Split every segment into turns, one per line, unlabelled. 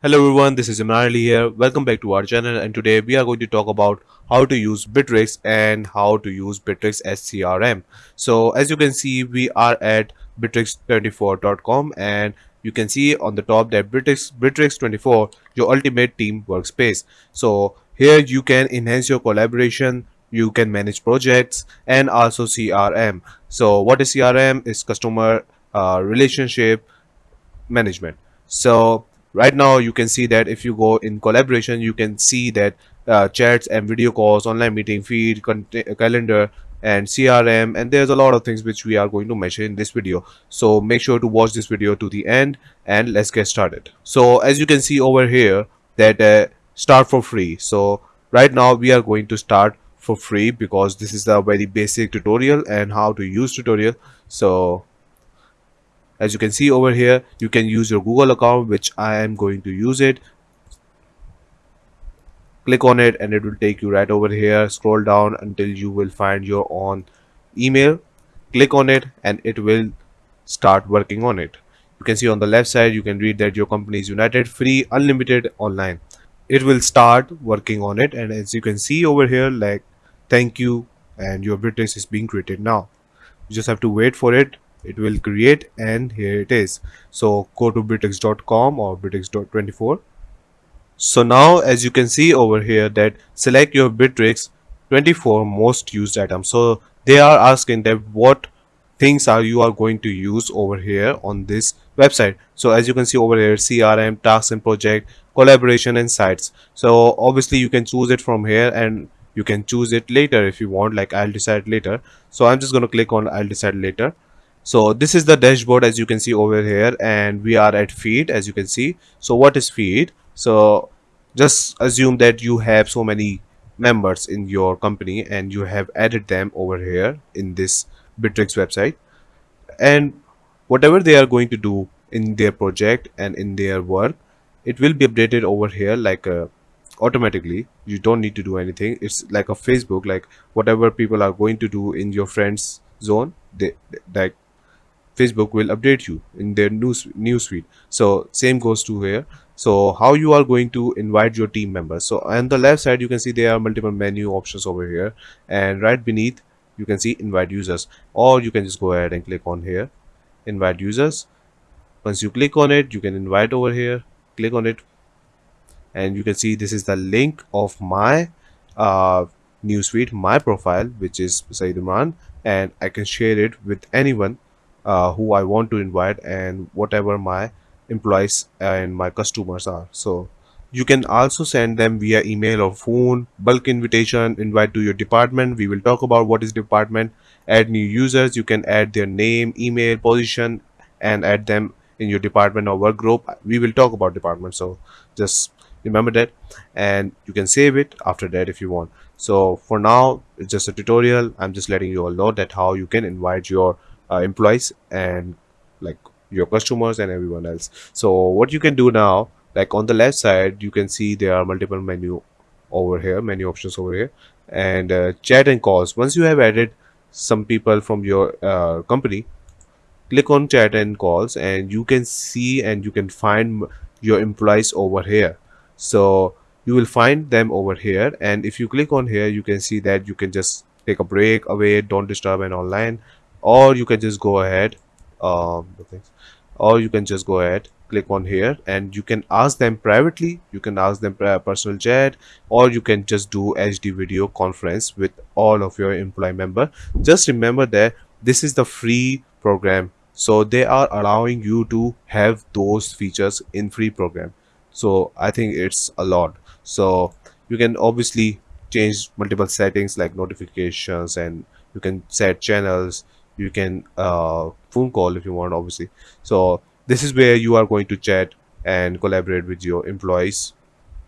Hello everyone, this is Imran Ali here. Welcome back to our channel and today we are going to talk about how to use Bitrix and how to use Bitrix as CRM. So as you can see, we are at bitrix24.com and you can see on the top that Bitrix, Bitrix24, your ultimate team workspace. So here you can enhance your collaboration, you can manage projects and also CRM. So what is CRM? Is customer uh, relationship management. So right now you can see that if you go in collaboration you can see that uh, chats and video calls online meeting feed calendar and crm and there's a lot of things which we are going to measure in this video. So make sure to watch this video to the end and let's get started. So as you can see over here that uh, start for free. So right now we are going to start for free because this is a very basic tutorial and how to use tutorial. So as you can see over here you can use your google account which i am going to use it. Click on it and it will take you right over here. Scroll down until you will find your own email. Click on it and it will start working on it. You can see on the left side you can read that your company is united free unlimited online. It will start working on it. And as you can see over here like thank you. And your Bitrix is being created now. You just have to wait for it it will create and here it is. So go to bitrix.com or bitrix.24 so now as you can see over here that select your bitrix 24 most used items so they are asking that what things are you are going to use over here on this website. So as you can see over here crm tasks and project collaboration and sites. So obviously you can choose it from here and you can choose it later if you want like i'll decide later. So i'm just going to click on i'll decide later so this is the dashboard as you can see over here and we are at feed as you can see. So what is feed? So just assume that you have so many members in your company and you have added them over here in this bitrix website. And whatever they are going to do in their project and in their work it will be updated over here like uh, automatically. You don't need to do anything. It's like a facebook like whatever people are going to do in your friends zone they like Facebook will update you in their news newsfeed. So same goes to here. So how you are going to invite your team members. So on the left side you can see there are multiple menu options over here and right beneath you can see invite users or you can just go ahead and click on here invite users. Once you click on it you can invite over here click on it and you can see this is the link of my uh, newsfeed my profile which is Saeed Imran and I can share it with anyone uh, who I want to invite and whatever my employees and my customers are. So you can also send them via email or phone bulk invitation invite to your department. We will talk about what is department add new users. You can add their name email position and add them in your department or work group. We will talk about department so just remember that. And you can save it after that if you want. So for now it's just a tutorial. I'm just letting you all know that how you can invite your uh, employees and like your customers and everyone else. So what you can do now like on the left side you can see there are multiple menu over here menu options over here and uh, chat and calls. Once you have added some people from your uh, company click on chat and calls and you can see and you can find your employees over here. So you will find them over here and if you click on here you can see that you can just take a break away don't disturb and online or you can just go ahead um, or you can just go ahead click on here and you can ask them privately. You can ask them personal chat or you can just do HD video conference with all of your employee member. Just remember that this is the free program. So they are allowing you to have those features in free program. So I think it's a lot. So you can obviously change multiple settings like notifications and you can set channels you can uh, phone call if you want obviously. So this is where you are going to chat and collaborate with your employees.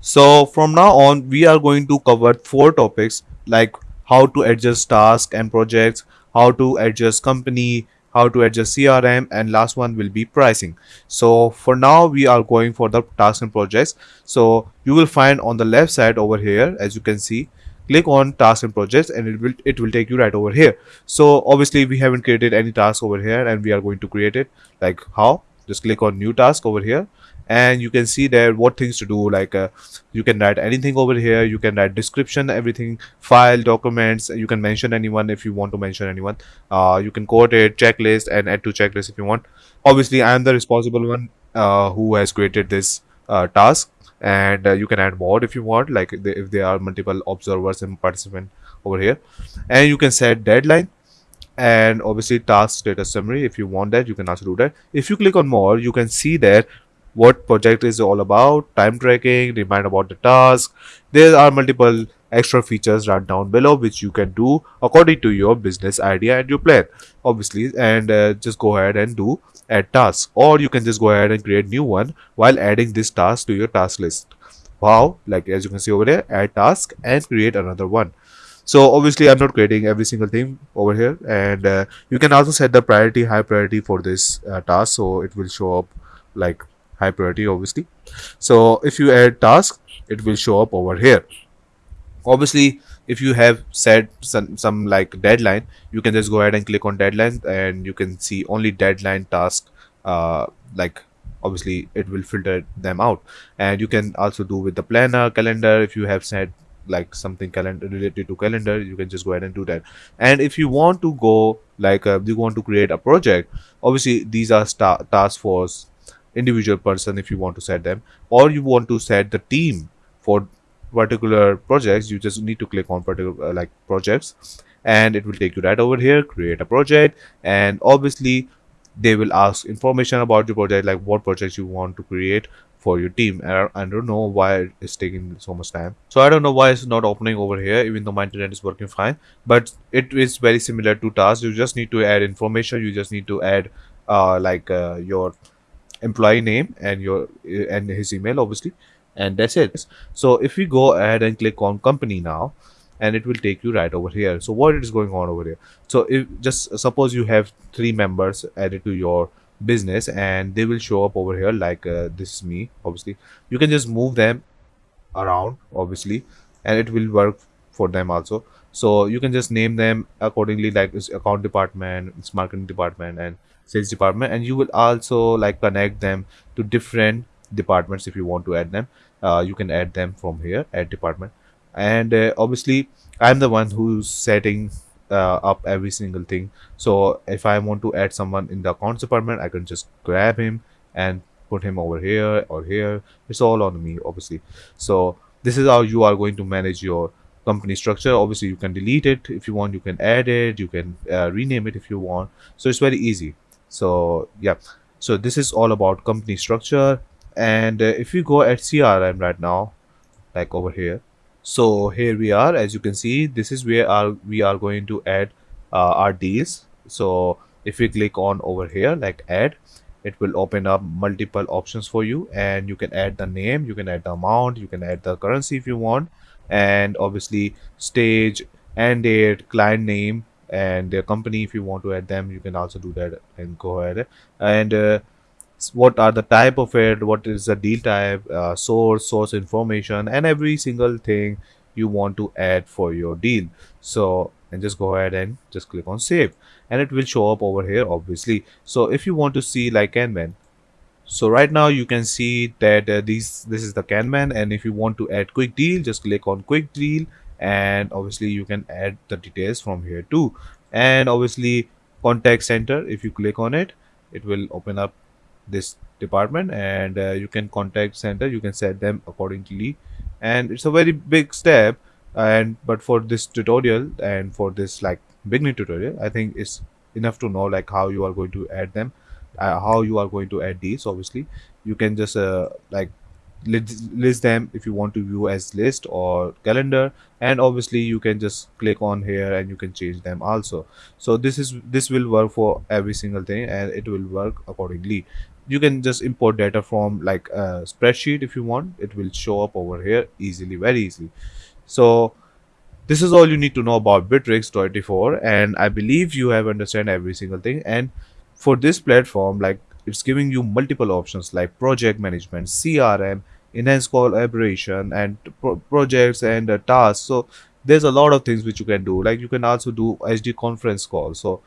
So from now on we are going to cover four topics like how to adjust tasks and projects how to adjust company how to adjust crm and last one will be pricing. So for now we are going for the tasks and projects. So you will find on the left side over here as you can see click on tasks and projects and it will it will take you right over here. So obviously we haven't created any task over here and we are going to create it. Like how? Just click on new task over here. And you can see there what things to do. Like uh, you can write anything over here. You can write description everything file documents. You can mention anyone if you want to mention anyone. Uh, you can quote it checklist and add to checklist if you want. Obviously i am the responsible one uh, who has created this uh, task and uh, you can add more if you want like if there are multiple observers and participant over here. And you can set deadline and obviously task status summary if you want that you can also do that. If you click on more you can see that what project is all about time tracking remind about the task. There are multiple extra features right down below which you can do according to your business idea and your plan obviously. And uh, just go ahead and do add task or you can just go ahead and create new one while adding this task to your task list. Wow like as you can see over there add task and create another one. So obviously i'm not creating every single thing over here and uh, you can also set the priority high priority for this uh, task so it will show up like high priority obviously. So if you add task it will show up over here. Obviously if you have set some, some like deadline you can just go ahead and click on deadline and you can see only deadline task uh, like obviously it will filter them out. And you can also do with the planner calendar. If you have set like something calendar related to calendar you can just go ahead and do that. And if you want to go like uh, you want to create a project obviously these are task force individual person if you want to set them or you want to set the team for particular projects you just need to click on particular uh, like projects and it will take you right over here create a project and obviously they will ask information about your project like what projects you want to create for your team. And I, don't know why it's taking so much time. So i don't know why it's not opening over here even though my internet is working fine. But it is very similar to tasks you just need to add information. You just need to add uh, like uh, your employee name and your and his email obviously and that's it. So if we go ahead and click on company now and it will take you right over here. So what is going on over here? So if just suppose you have three members added to your business and they will show up over here like uh, this is me obviously. You can just move them around obviously and it will work for them also. So you can just name them accordingly like it's account department it's marketing department and sales department and you will also like connect them to different departments if you want to add them. Uh, you can add them from here add department. And uh, obviously i'm the one who's setting uh, up every single thing. So if i want to add someone in the accounts department i can just grab him and put him over here or here. It's all on me obviously. So this is how you are going to manage your company structure. Obviously you can delete it if you want. You can add it. You can uh, rename it if you want. So it's very easy. So yeah. So this is all about company structure and uh, if you go at crm right now like over here so here we are. As you can see this is where our, we are going to add uh, our deals. So if we click on over here like add it will open up multiple options for you. And you can add the name you can add the amount you can add the currency if you want. And obviously stage and date client name and their company if you want to add them you can also do that and go ahead. And uh, what are the type of it what is the deal type uh, source source information and every single thing you want to add for your deal. So and just go ahead and just click on save. And it will show up over here obviously. So if you want to see like kanban so right now you can see that uh, these this is the kanban and if you want to add quick deal just click on quick deal. And obviously you can add the details from here too. And obviously contact center if you click on it it will open up this department and uh, you can contact center you can set them accordingly. And it's a very big step and but for this tutorial and for this like beginning tutorial i think it's enough to know like how you are going to add them uh, how you are going to add these obviously. You can just uh, like list them if you want to view as list or calendar. And obviously you can just click on here and you can change them also. So this is this will work for every single thing and it will work accordingly you can just import data from like a spreadsheet if you want. It will show up over here easily very easily. So this is all you need to know about bitrix 24 and i believe you have understand every single thing. And for this platform like it's giving you multiple options like project management crm enhanced collaboration and pro projects and uh, tasks. So there's a lot of things which you can do. Like you can also do hd conference call. So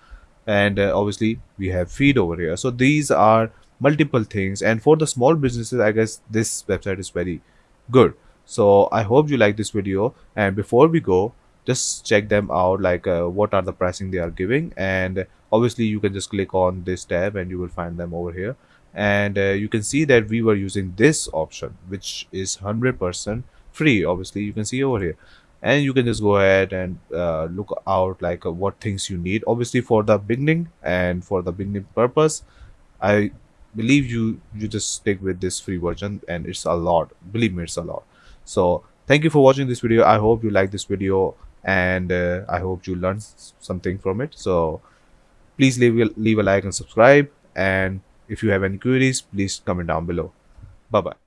and uh, obviously we have feed over here. So these are multiple things. And for the small businesses i guess this website is very good. So i hope you like this video. And before we go just check them out like uh, what are the pricing they are giving. And obviously you can just click on this tab and you will find them over here. And uh, you can see that we were using this option which is 100% free obviously. You can see over here. And you can just go ahead and uh, look out like uh, what things you need. Obviously for the beginning and for the beginning purpose i believe you you just stick with this free version and it's a lot. Believe me it's a lot. So thank you for watching this video. I hope you like this video and uh, i hope you learned something from it. So please leave leave a like and subscribe. And if you have any queries please comment down below. Bye bye